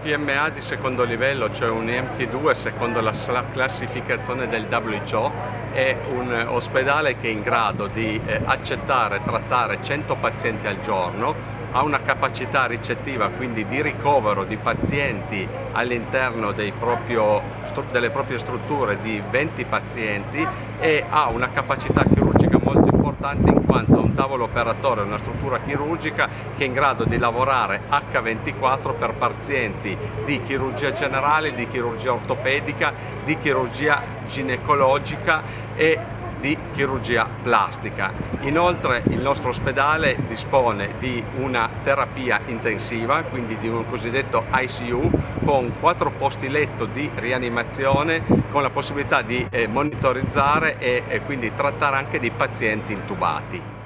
PMA di secondo livello, cioè un EMT2 secondo la classificazione del WHO, è un ospedale che è in grado di eh, accettare e trattare 100 pazienti al giorno, ha una capacità ricettiva, quindi di ricovero di pazienti all'interno delle proprie strutture di 20 pazienti e ha una capacità chirurgica molto importante in quanto ha un tavolo operatorio, una struttura chirurgica che è in grado di lavorare H24 per pazienti di chirurgia generale, di chirurgia ortopedica, di chirurgia ginecologica e di chirurgia plastica. Inoltre il nostro ospedale dispone di una terapia intensiva, quindi di un cosiddetto ICU, con quattro posti letto di rianimazione, con la possibilità di eh, monitorizzare e quindi trattare anche dei pazienti intubati.